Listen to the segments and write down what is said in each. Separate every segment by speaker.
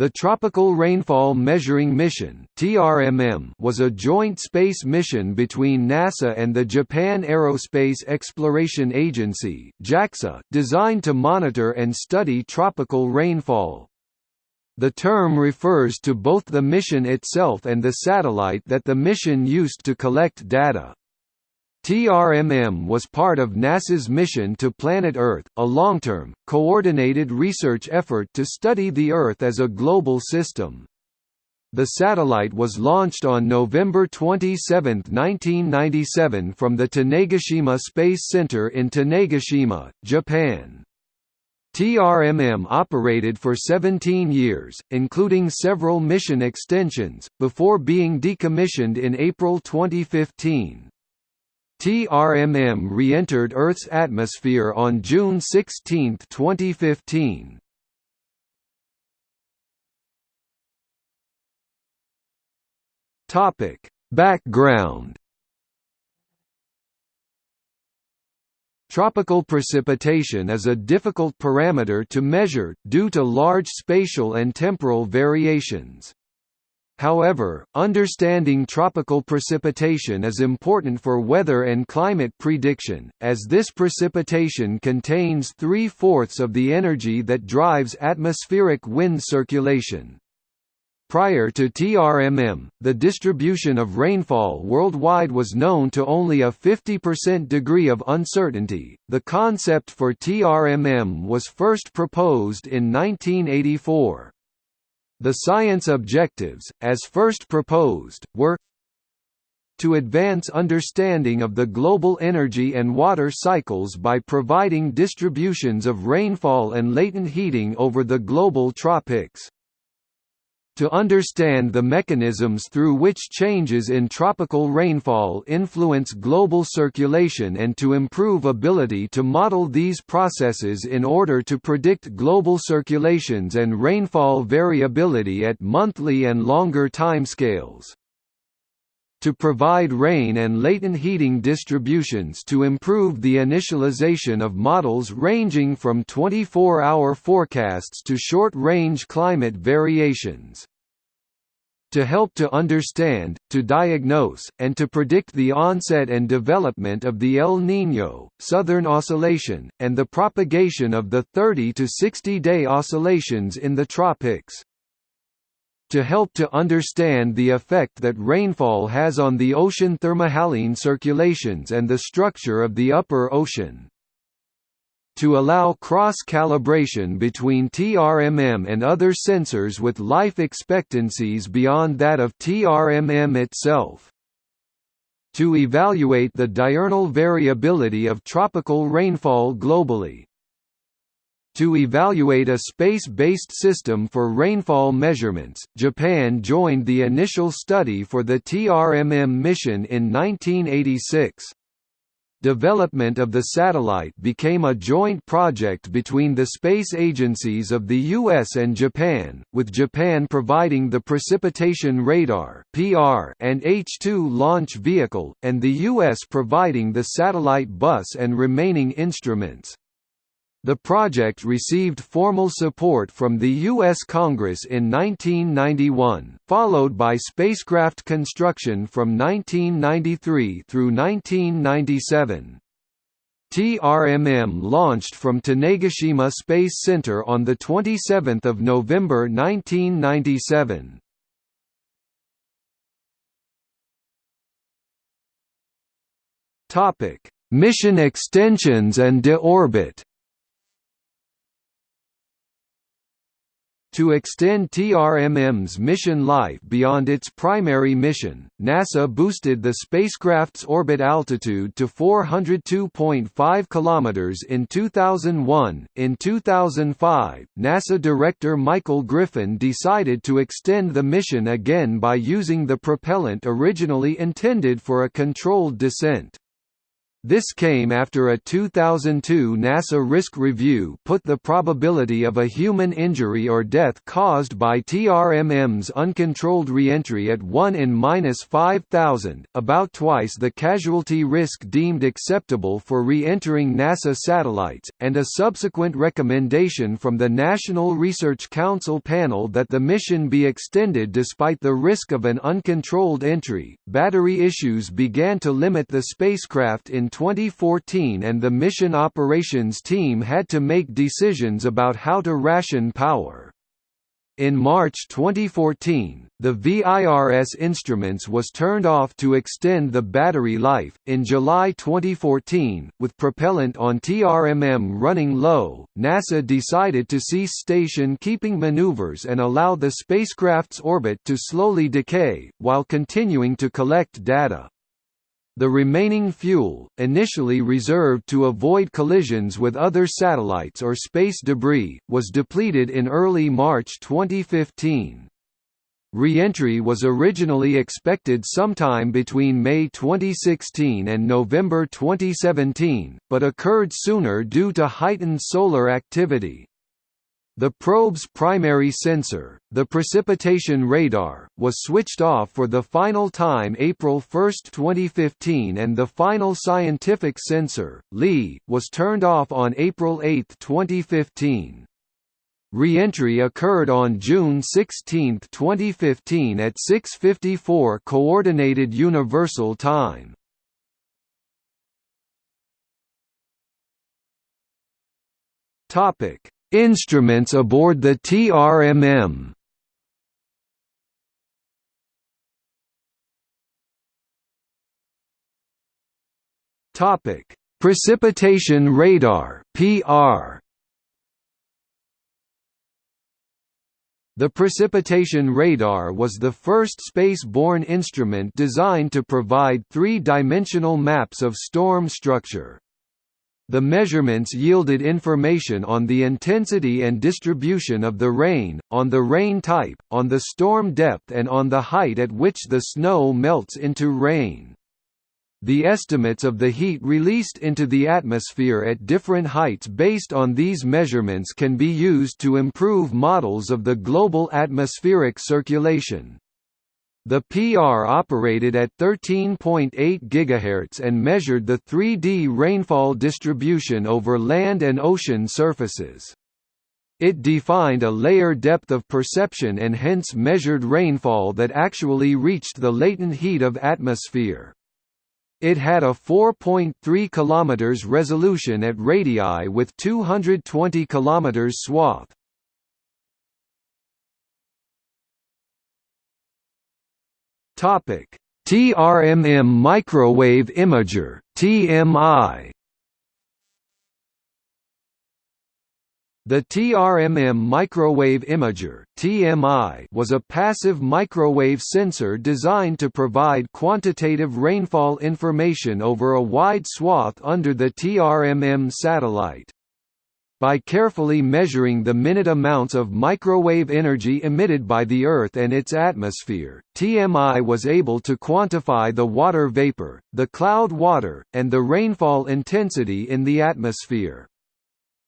Speaker 1: The Tropical Rainfall Measuring Mission was a joint space mission between NASA and the Japan Aerospace Exploration Agency designed to monitor and study tropical rainfall. The term refers to both the mission itself and the satellite that the mission used to collect data. TRMM was part of NASA's mission to Planet Earth, a long-term, coordinated research effort to study the Earth as a global system. The satellite was launched on November 27, 1997 from the Tanegashima Space Center in Tanegashima, Japan. TRMM operated for 17 years, including several mission extensions, before being decommissioned in April 2015. TRMM re-entered Earth's atmosphere on June 16, 2015. Topic: Background Tropical precipitation is a difficult parameter to measure, due to large spatial and temporal variations. However, understanding tropical precipitation is important for weather and climate prediction, as this precipitation contains three-fourths of the energy that drives atmospheric wind circulation. Prior to TRMM, the distribution of rainfall worldwide was known to only a 50% degree of uncertainty. The concept for TRMM was first proposed in 1984. The science objectives, as first proposed, were to advance understanding of the global energy and water cycles by providing distributions of rainfall and latent heating over the global tropics to understand the mechanisms through which changes in tropical rainfall influence global circulation and to improve ability to model these processes in order to predict global circulations and rainfall variability at monthly and longer timescales. To provide rain and latent heating distributions to improve the initialization of models ranging from 24-hour forecasts to short-range climate variations to help to understand, to diagnose, and to predict the onset and development of the El Niño, Southern Oscillation, and the propagation of the 30 to 60-day oscillations in the tropics. To help to understand the effect that rainfall has on the ocean thermohaline circulations and the structure of the upper ocean to allow cross-calibration between TRMM and other sensors with life expectancies beyond that of TRMM itself. To evaluate the diurnal variability of tropical rainfall globally. To evaluate a space-based system for rainfall measurements, Japan joined the initial study for the TRMM mission in 1986. Development of the satellite became a joint project between the space agencies of the US and Japan, with Japan providing the Precipitation Radar (PR) and H-2 launch vehicle, and the US providing the satellite bus and remaining instruments. The project received formal support from the U.S. Congress in 1991, followed by spacecraft construction from 1993 through 1997. TRMM launched from Tanegashima Space Center on 27 November 1997. Mission extensions and deorbit To extend TRMM's mission life beyond its primary mission, NASA boosted the spacecraft's orbit altitude to 402.5 km in 2001. In 2005, NASA Director Michael Griffin decided to extend the mission again by using the propellant originally intended for a controlled descent. This came after a 2002 NASA risk review put the probability of a human injury or death caused by TRMM's uncontrolled reentry at 1 in 5,000, about twice the casualty risk deemed acceptable for re-entering NASA satellites, and a subsequent recommendation from the National Research Council panel that the mission be extended despite the risk of an uncontrolled entry. Battery issues began to limit the spacecraft in 2014 and the mission operations team had to make decisions about how to ration power. In March 2014, the VIRS instruments was turned off to extend the battery life. In July 2014, with propellant on TRMM running low, NASA decided to cease station keeping maneuvers and allow the spacecraft's orbit to slowly decay, while continuing to collect data. The remaining fuel, initially reserved to avoid collisions with other satellites or space debris, was depleted in early March 2015. Re-entry was originally expected sometime between May 2016 and November 2017, but occurred sooner due to heightened solar activity. The probe's primary sensor, the precipitation radar, was switched off for the final time April 1, 2015 and the final scientific sensor, LI, was turned off on April 8, 2015. Re-entry occurred on June 16, 2015 at 6.54 Coordinated Universal Time. Topic Instruments aboard the TRMM Topic: Precipitation radar (PR). The precipitation radar was the first space-borne instrument designed to provide three-dimensional maps of storm structure. The measurements yielded information on the intensity and distribution of the rain, on the rain type, on the storm depth and on the height at which the snow melts into rain. The estimates of the heat released into the atmosphere at different heights based on these measurements can be used to improve models of the global atmospheric circulation. The PR operated at 13.8 GHz and measured the 3D rainfall distribution over land and ocean surfaces. It defined a layer depth of perception and hence measured rainfall that actually reached the latent heat of atmosphere. It had a 4.3 km resolution at radii with 220 km swath. Topic: TRMM microwave imager (TMI). The TRMM microwave imager (TMI) was a passive microwave sensor designed to provide quantitative rainfall information over a wide swath under the TRMM satellite. By carefully measuring the minute amounts of microwave energy emitted by the Earth and its atmosphere, TMI was able to quantify the water vapor, the cloud water, and the rainfall intensity in the atmosphere.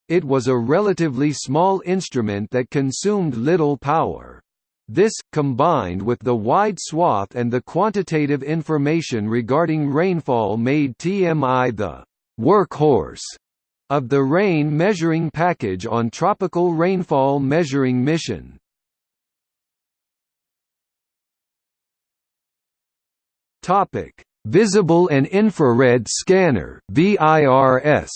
Speaker 1: It was a relatively small instrument that consumed little power. This, combined with the wide swath and the quantitative information regarding rainfall made TMI the workhorse of the rain measuring package on tropical rainfall measuring mission. Topic: Visible and infrared scanner (VIRS).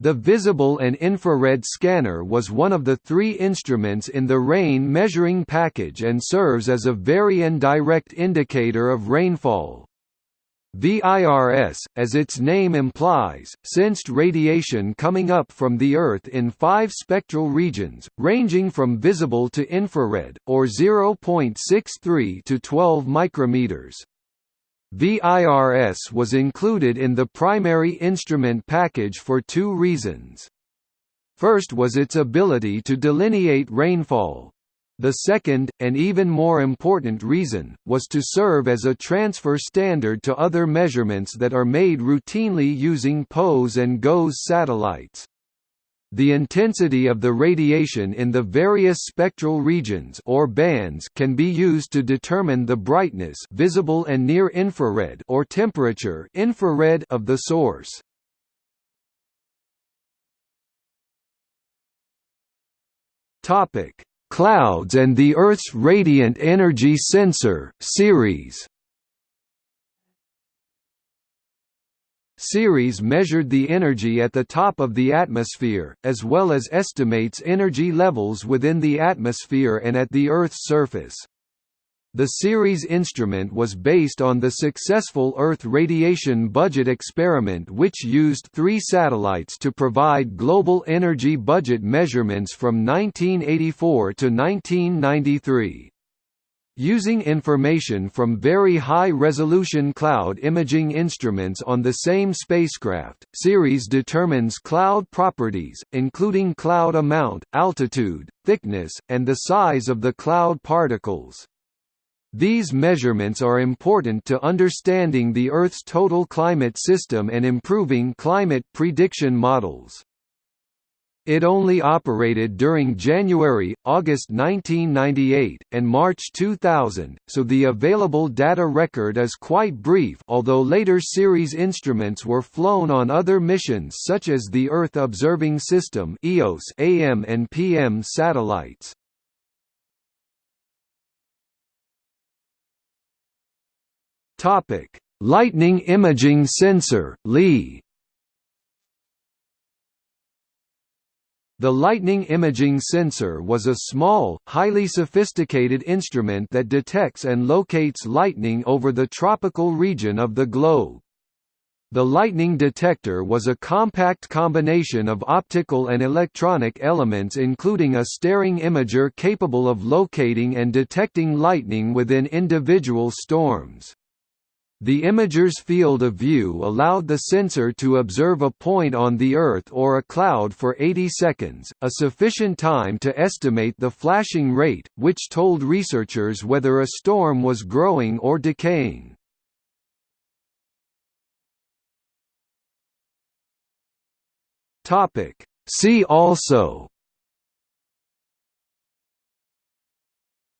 Speaker 1: The visible and infrared scanner was one of the three instruments in the rain measuring package and serves as a very indirect indicator of rainfall. VIRS, as its name implies, sensed radiation coming up from the Earth in five spectral regions, ranging from visible to infrared, or 0.63 to 12 micrometers. VIRS was included in the primary instrument package for two reasons. First was its ability to delineate rainfall, The second, and even more important reason, was to serve as a transfer standard to other measurements that are made routinely using POES and GOES satellites. The intensity of the radiation in the various spectral regions or bands can be used to determine the brightness visible and near infrared or temperature infrared of the source. Topic: Clouds and the Earth's Radiant Energy Sensor (CERES). CERES measured the energy at the top of the atmosphere, as well as estimates energy levels within the atmosphere and at the Earth's surface. The CERES instrument was based on the successful Earth radiation budget experiment which used three satellites to provide global energy budget measurements from 1984 to 1993. Using information from very high-resolution cloud imaging instruments on the same spacecraft, CERES determines cloud properties, including cloud amount, altitude, thickness, and the size of the cloud particles. These measurements are important to understanding the Earth's total climate system and improving climate prediction models. It only operated during January, August 1998, and March 2000, so the available data record is quite brief although later CERES instruments were flown on other missions such as the Earth Observing System EOS AM and PM satellites. Lightning Imaging Sensor LISI The Lightning Imaging Sensor was a small, highly sophisticated instrument that detects and locates lightning over the tropical region of the globe. The lightning detector was a compact combination of optical and electronic elements including a staring imager capable of locating and detecting lightning within individual storms. The imager's field of view allowed the sensor to observe a point on the Earth or a cloud for 80 seconds, a sufficient time to estimate the flashing rate, which told researchers whether a storm was growing or decaying. See also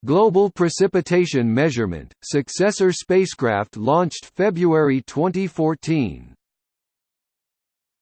Speaker 1: Global Precipitation Measurement, successor spacecraft launched February 2014